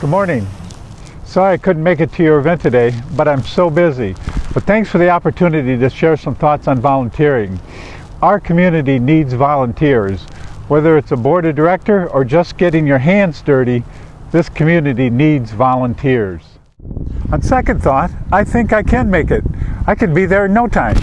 Good morning. Sorry I couldn't make it to your event today, but I'm so busy. But thanks for the opportunity to share some thoughts on volunteering. Our community needs volunteers. Whether it's a board of director or just getting your hands dirty, this community needs volunteers. On second thought, I think I can make it. I could be there in no time.